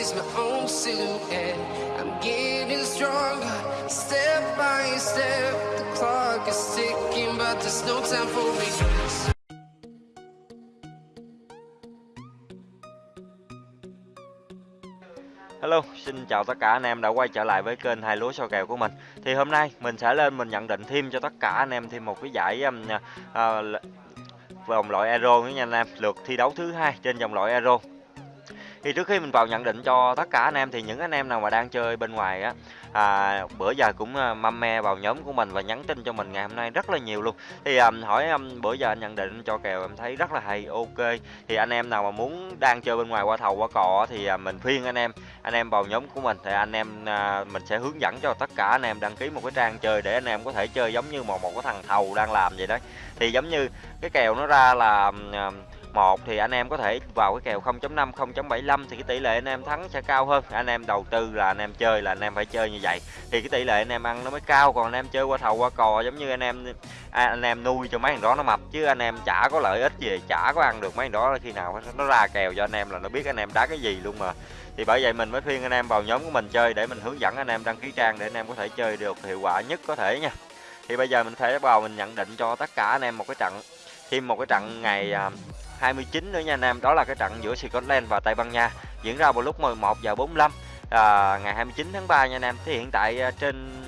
is my own silhouette. I'm getting stronger, step by step. The clock is ticking, but there's no time for me. Hello, xin chào tất cả anh em đã quay trở lại với kênh hai lúa soi kèo của mình. Thì hôm nay mình sẽ lên mình nhận định thêm cho tất cả anh em thêm một cái giải um, uh, vòng loại Euro nữa nha anh em, lượt thi đấu thứ hai trên vòng loại Euro thì trước khi mình vào nhận định cho tất cả anh em thì những anh em nào mà đang chơi bên ngoài á à, bữa giờ cũng à, mâm me vào nhóm của mình và nhắn tin cho mình ngày hôm nay rất là nhiều luôn. Thì à, hỏi um, bữa giờ anh nhận định cho kèo em thấy rất là hay ok. Thì anh em nào mà muốn đang chơi bên ngoài qua thầu qua cò thì à, mình khuyên anh em anh em vào nhóm của mình thì anh em à, mình sẽ hướng dẫn cho tất cả anh em đăng ký một cái trang chơi để anh em có thể chơi giống như một một cái thằng thầu đang làm vậy đấy. Thì giống như cái kèo nó ra là à, 1 thì anh em có thể vào cái kèo 0.5 0.75 thì cái tỷ lệ anh em thắng sẽ cao hơn anh em đầu tư là anh em chơi là anh em phải chơi như vậy thì cái tỷ lệ anh em ăn nó mới cao còn anh em chơi qua thầu qua cò giống như anh em à, anh em nuôi cho mấy thằng đó nó mập chứ anh em chả có lợi ích gì chả có ăn được mấy thằng đó khi nào nó ra kèo cho anh em là nó biết anh em đá cái gì luôn mà thì bởi vậy mình mới khuyên anh em vào nhóm của mình chơi để mình hướng dẫn anh em đăng ký trang để anh em có thể chơi được hiệu quả nhất có thể nha thì bây giờ mình sẽ vào mình nhận định cho tất cả anh em một cái trận thêm một cái trận ngày 29 nữa nha anh em. Đó là cái trận giữa Scotland và Tây Ban Nha diễn ra vào lúc 11 giờ 45 à, ngày 29 tháng 3 nha anh em. Thì hiện tại à, trên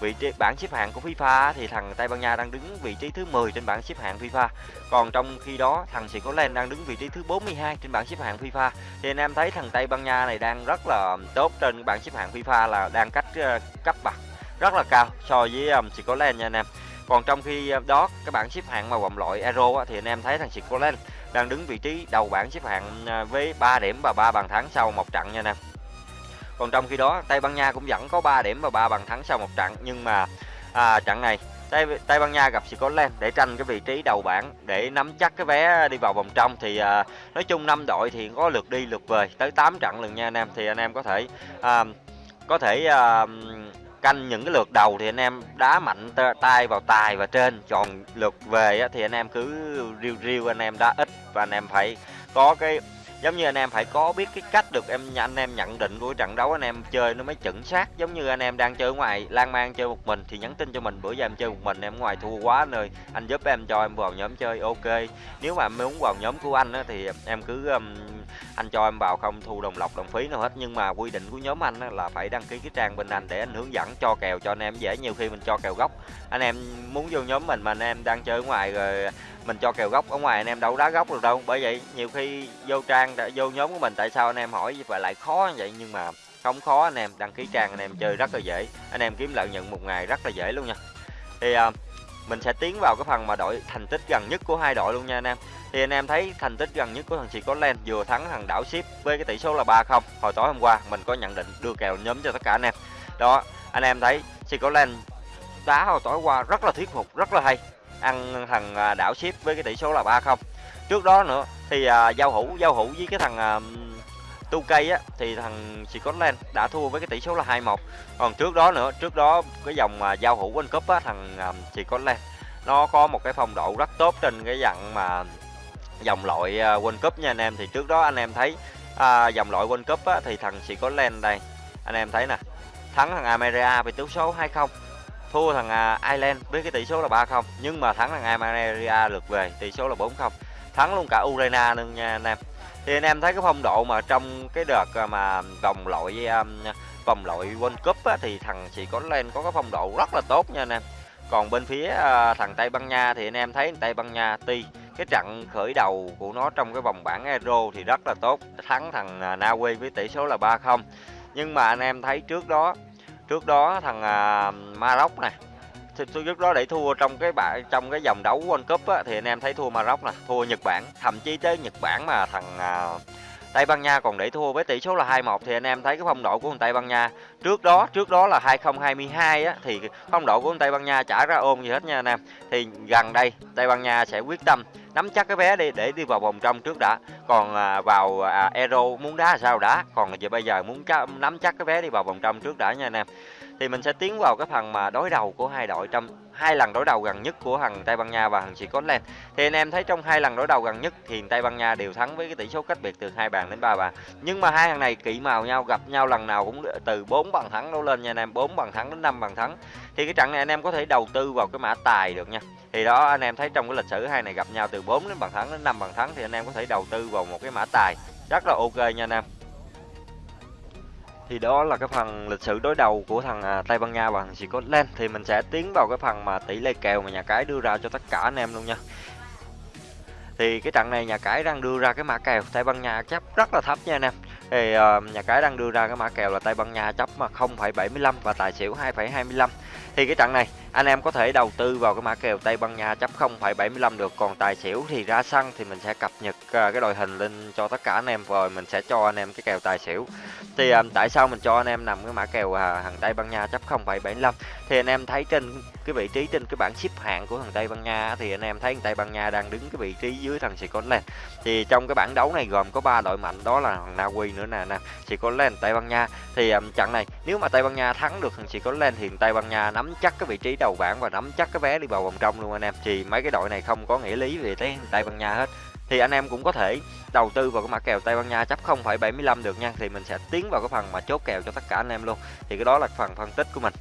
vị trí bảng xếp hạng của FIFA thì thằng Tây Ban Nha đang đứng vị trí thứ 10 trên bảng xếp hạng FIFA. Còn trong khi đó thằng Scotland đang đứng vị trí thứ 42 trên bảng xếp hạng FIFA. Thì anh em thấy thằng Tây Ban Nha này đang rất là tốt trên bảng xếp hạng FIFA là đang cách uh, cấp bậc rất là cao so với um, Scotland nha anh em. Còn trong khi đó các bảng xếp hạng mà vòng loại Euro á, thì anh em thấy thằng Scotland đang đứng vị trí đầu bảng xếp hạng à, với 3 điểm và 3 bàn thắng sau một trận nha anh em. Còn trong khi đó Tây Ban Nha cũng vẫn có 3 điểm và 3 bàn thắng sau một trận nhưng mà à, trận này Tây Tây Ban Nha gặp Scotland để tranh cái vị trí đầu bảng để nắm chắc cái vé đi vào vòng trong. Thì à, nói chung năm đội thì có lượt đi lượt về tới 8 trận lần nha anh em. Thì anh em có thể à, có thể à, canh những cái lượt đầu thì anh em đá mạnh tay vào tài và trên. Còn lượt về thì anh em cứ riêu riêu anh em đá ít và anh em phải có cái giống như anh em phải có biết cái cách được em anh em nhận định của trận đấu anh em chơi nó mới chuẩn xác. Giống như anh em đang chơi ngoài lan man chơi một mình thì nhắn tin cho mình bữa giờ em chơi một mình em ngoài thua quá nơi anh giúp em cho em vào nhóm chơi ok. Nếu mà em muốn vào nhóm của anh á, thì em cứ um, anh cho em vào không thu đồng lọc đồng phí nào hết. Nhưng mà quy định của nhóm anh á, là phải đăng ký cái trang bên anh để anh hướng dẫn cho kèo cho anh em dễ. Nhiều khi mình cho kèo gốc anh em muốn vô nhóm mình mà anh em đang chơi ngoài rồi mình cho kèo gốc ở ngoài anh em đâu đá gốc được đâu. Bởi vậy nhiều khi vô trang vô nhóm của mình tại sao anh em hỏi vậy? Lại khó như vậy. Nhưng mà không khó anh em đăng ký trang anh em chơi rất là dễ. Anh em kiếm lợi nhuận một ngày rất là dễ luôn nha. Thì à, mình sẽ tiến vào cái phần mà đội thành tích gần nhất của hai đội luôn nha anh em. Thì anh em thấy thành tích gần nhất của thằng Scotland vừa thắng thằng đảo ship với cái tỷ số là 3-0 hồi tối hôm qua mình có nhận định đưa kèo nhóm cho tất cả anh em. Đó anh em thấy Scotland đá hồi tối qua rất là thuyết phục rất là hay ăn thằng à, đảo ship với cái tỷ số là 3-0 trước đó nữa thì à, giao hữu giao hữu với cái thằng à, tu cây á thì thằng Scotland đã thua với cái tỷ số là 2-1 còn trước đó nữa trước đó cái dòng mà giao hữu World Cup á thằng à, Scotland nó có một cái phong độ rất tốt trên cái dặn mà dòng loại à, World Cup nha anh em. Thì trước đó anh em thấy à, dòng loại World Cup á, thì thằng Scotland đây anh em thấy nè thắng thằng America với tỷ số 2-0 thua thằng à, Ireland với cái tỷ số là 3-0 nhưng mà thắng thằng America lượt về tỷ số là 4-0 thắng luôn cả Ukraine luôn nha anh em. Thì anh em thấy cái phong độ mà trong cái đợt à, mà vòng loại um, vòng loại World Cup á, thì thằng chỉ có lên có cái phong độ rất là tốt nha anh em. Còn bên phía uh, thằng Tây Ban Nha thì anh em thấy Tây Ban Nha tuy cái trận khởi đầu của nó trong cái vòng bảng Euro thì rất là tốt thắng thằng Na Uy với tỷ số là 3-0 nhưng mà anh em thấy trước đó trước đó thằng à, Maroc này trước đó để thua trong cái bảng trong cái vòng đấu World Cup á, thì anh em thấy thua Maroc nè thua Nhật Bản. Thậm chí tới Nhật Bản mà thằng à, Tây Ban Nha còn để thua với tỷ số là 2-1 thì anh em thấy cái phong độ của thằng Tây Ban Nha. Trước đó trước đó là 2022 á thì phong độ của thằng Tây Ban Nha chả ra ôm gì hết nha anh em. Thì gần đây Tây Ban Nha sẽ quyết tâm nắm chắc cái vé đi để đi vào vòng trong trước đã. Còn à, vào à, Euro muốn đá sao đá còn giờ bây giờ muốn nắm chắc cái vé đi vào vòng trong trước đã nha anh em. Thì mình sẽ tiến vào cái phần mà đối đầu của hai đội trong hai lần đối đầu gần nhất của thằng Tây Ban Nha và thằng Scotland thì anh em thấy trong hai lần đối đầu gần nhất thì Tây Ban Nha đều thắng với cái tỷ số cách biệt từ hai bàn đến ba bàn. Nhưng mà hai thằng này kỵ màu nhau, gặp nhau lần nào cũng từ 4 bàn thắng đấu lên nha anh em 4 bàn thắng đến 5 bàn thắng. Thì cái trận này anh em có thể đầu tư vào cái mã tài được nha. Thì đó, anh em thấy trong cái lịch sử hai này gặp nhau từ 4 đến bàn thắng đến 5 bàn thắng thì anh em có thể đầu tư vào một cái mã tài. Rất là ok nha anh em thì đó là cái phần lịch sử đối đầu của thằng à, Tây Ban Nha và thằng Scotland. Thì mình sẽ tiến vào cái phần mà tỷ lệ kèo mà nhà cái đưa ra cho tất cả anh em luôn nha. Thì cái trận này nhà cái đang đưa ra cái mã kèo Tây Ban Nha chấp rất là thấp nha anh em. Thì uh, nhà cái đang đưa ra cái mã kèo là Tây Ban Nha chấp mà 0,75 và tài xỉu 2,25 thì cái trận này anh em có thể đầu tư vào cái mã kèo Tây Ban Nha chấp 0,75 được. Còn tài xỉu thì ra sân thì mình sẽ cập nhật à, cái đội hình lên cho tất cả anh em rồi mình sẽ cho anh em cái kèo tài xỉu. Thì à, tại sao mình cho anh em nằm cái mã kèo à, hàng Tây Ban Nha chấp 0,75 thì anh em thấy trên cái vị trí trên cái bảng xếp hạng của thằng Tây Ban Nha thì anh em thấy thằng Tây Ban Nha đang đứng cái vị trí dưới thằng Scotland. Thì trong cái bảng đấu này gồm có ba đội mạnh đó là thằng Na Uy nữa nè nè Scotland Tây Ban Nha. Thì um, trận này nếu mà Tây Ban Nha thắng được thằng Scotland thì Tây Ban Nha nắm chắc cái vị trí đầu bảng và nắm chắc cái vé đi vào vòng trong luôn anh em. Thì mấy cái đội này không có nghĩa lý về tới Tây Ban Nha hết. Thì anh em cũng có thể đầu tư vào cái mã kèo Tây Ban Nha chấp 0,75 được nha. Thì mình sẽ tiến vào cái phần mà chốt kèo cho tất cả anh em luôn. Thì cái đó là phần phân tích của mình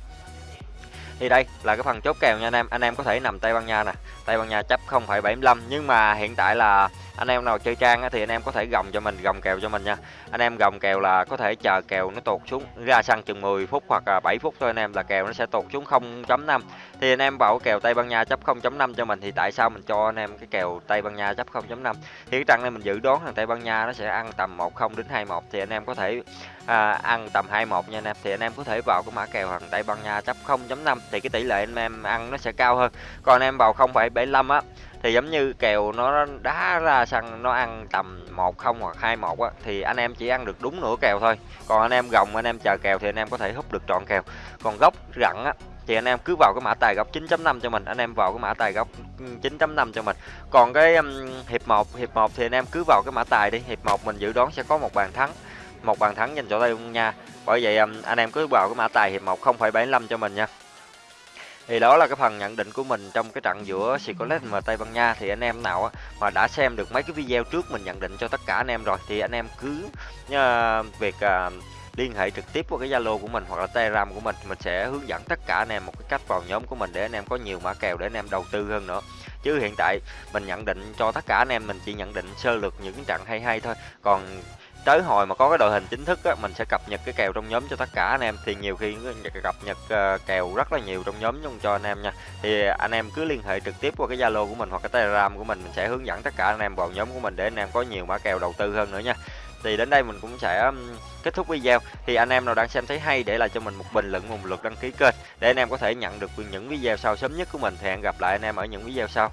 thì đây là cái phần chốt kèo nha anh em. Anh em có thể nằm Tây Ban Nha nè. Tây Ban Nha chấp 0,75 nhưng mà hiện tại là anh em nào chơi trang thì anh em có thể gồng cho mình gồng kèo cho mình nha. Anh em gồng kèo là có thể chờ kèo nó tụt xuống ra sân chừng 10 phút hoặc là 7 phút thôi anh em là kèo nó sẽ tụt xuống 0.5 thì anh em vào kèo Tây Ban Nha chấp 0.5 cho mình thì tại sao mình cho anh em cái kèo Tây Ban Nha chấp 0.5 thì cái trận này mình dự đoán thằng Tây Ban Nha nó sẽ ăn tầm 10 đến 21 thì anh em có thể à, ăn tầm 21 nha anh em. Thì anh em có thể vào cái mã kèo thằng Tây Ban Nha chấp 0.5 thì cái tỷ lệ anh em ăn nó sẽ cao hơn. Còn anh em vào 0,75 á thì giống như kèo nó đá ra sân nó ăn tầm một không hoặc hai một á thì anh em chỉ ăn được đúng nửa kèo thôi. Còn anh em gồng anh em chờ kèo thì anh em có thể hút được trọn kèo. Còn gốc rặn á thì anh em cứ vào cái mã tài góc 9.5 cho mình. Anh em vào cái mã tài góc 9.5 cho mình. Còn cái um, hiệp 1 hiệp 1 thì anh em cứ vào cái mã tài đi. Hiệp 1 mình dự đoán sẽ có một bàn thắng một bàn thắng dành cho Tây Ban Nha. Bởi vậy um, anh em cứ vào cái mã tài hiệp 1 0,75 cho mình nha. Thì đó là cái phần nhận định của mình trong cái trận giữa Scotland và Tây Ban Nha. Thì anh em nào mà đã xem được mấy cái video trước mình nhận định cho tất cả anh em rồi thì anh em cứ uh, việc uh, liên hệ trực tiếp qua cái Zalo của mình hoặc là Telegram của mình mình sẽ hướng dẫn tất cả anh em một cái cách vào nhóm của mình để anh em có nhiều mã kèo để anh em đầu tư hơn nữa. Chứ hiện tại mình nhận định cho tất cả anh em mình chỉ nhận định sơ lược những cái trận hay hay thôi. Còn tới hồi mà có cái đội hình chính thức á, mình sẽ cập nhật cái kèo trong nhóm cho tất cả anh em. Thì nhiều khi cập nhật ờ, kèo rất là nhiều trong nhóm chung cho anh em nha. Thì anh em cứ liên hệ trực tiếp qua cái zalo của mình hoặc cái telegram của mình mình sẽ hướng dẫn tất cả anh em vào nhóm của mình để anh em có nhiều mã kèo đầu tư hơn nữa nha. Thì đến đây mình cũng sẽ kết thúc video. Thì anh em nào đang xem thấy hay để lại cho mình một bình luận một lượt đăng ký kênh để anh em có thể nhận được những video sau sớm nhất của mình. Thì hẹn gặp lại anh em ở những video sau.